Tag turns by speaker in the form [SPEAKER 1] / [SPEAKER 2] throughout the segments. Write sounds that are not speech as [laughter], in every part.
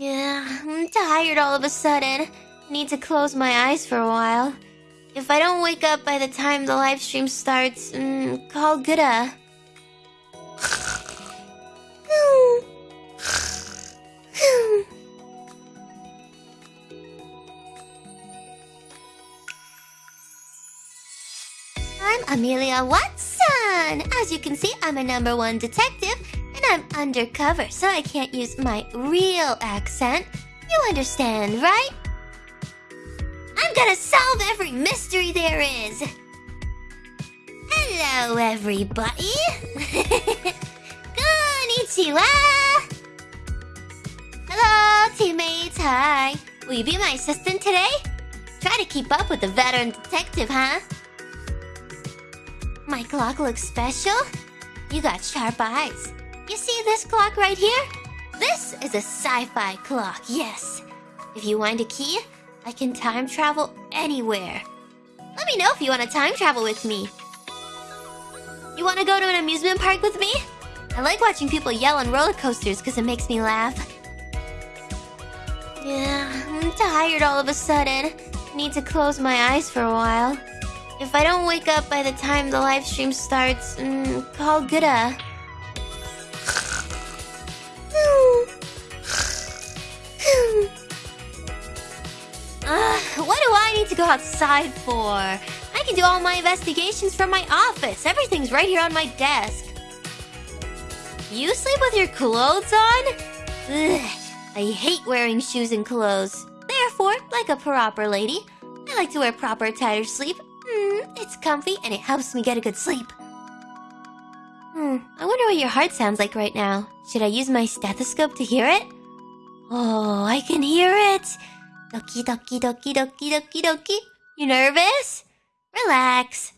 [SPEAKER 1] Yeah, I'm tired all of a sudden. Need to close my eyes for a while. If I don't wake up by the time the live stream starts, mm, call Gura. I'm Amelia Watson! As you can see, I'm a number one detective, I'm undercover, so I can't use my real accent. You understand, right? I'm gonna solve every mystery there is! Hello, everybody! [laughs] Konnichiwa! Hello, teammates, hi! Will you be my assistant today? Try to keep up with the veteran detective, huh? My clock looks special. You got sharp eyes. You see this clock right here? This is a sci-fi clock, yes. If you wind a key, I can time travel anywhere. Let me know if you want to time travel with me. You want to go to an amusement park with me? I like watching people yell on roller coasters because it makes me laugh. Yeah, I'm tired all of a sudden. Need to close my eyes for a while. If I don't wake up by the time the live stream starts, mm, call Gura. What do I need to go outside for? I can do all my investigations from my office. Everything's right here on my desk. You sleep with your clothes on? Ugh, I hate wearing shoes and clothes. Therefore, like a proper lady, I like to wear proper to sleep. Hmm, it's comfy and it helps me get a good sleep. Hmm, I wonder what your heart sounds like right now. Should I use my stethoscope to hear it? Oh, I can hear it! Doki doki doki doki doki doki. You nervous? Relax.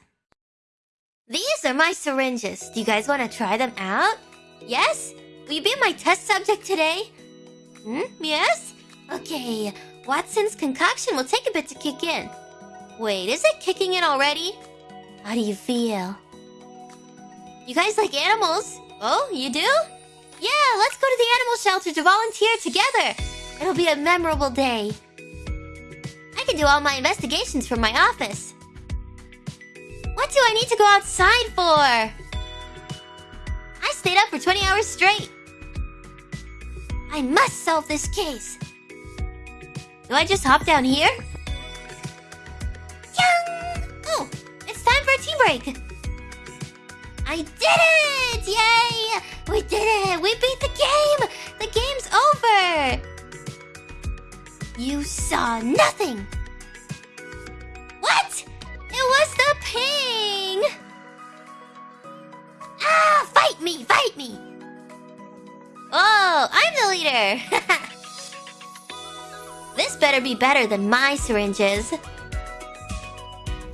[SPEAKER 1] These are my syringes. Do you guys want to try them out? Yes? Will you be my test subject today? Hmm? Yes? Okay, Watson's concoction will take a bit to kick in. Wait, is it kicking in already? How do you feel? You guys like animals? Oh, you do? Yeah, let's go to the animal shelter to volunteer together. It'll be a memorable day. Can do all my investigations from my office. What do I need to go outside for? I stayed up for 20 hours straight. I must solve this case. Do I just hop down here? Yang! Oh, it's time for a tea break. I did it! Yay! We did it! We beat the game! The game's over! You saw nothing! Oh, I'm the leader! [laughs] this better be better than my syringes.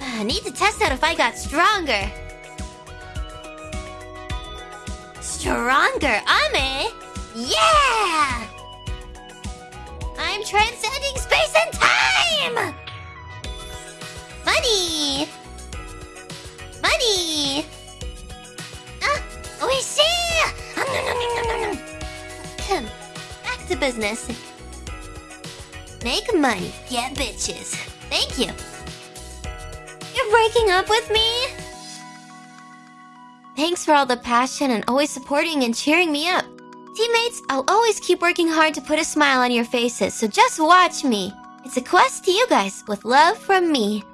[SPEAKER 1] I need to test out if I got stronger. Stronger, Ame? Yeah! I'm transcending space and time! Money! To business. Make money, get bitches. Thank you. You're breaking up with me? Thanks for all the passion and always supporting and cheering me up. Teammates, I'll always keep working hard to put a smile on your faces, so just watch me. It's a quest to you guys with love from me.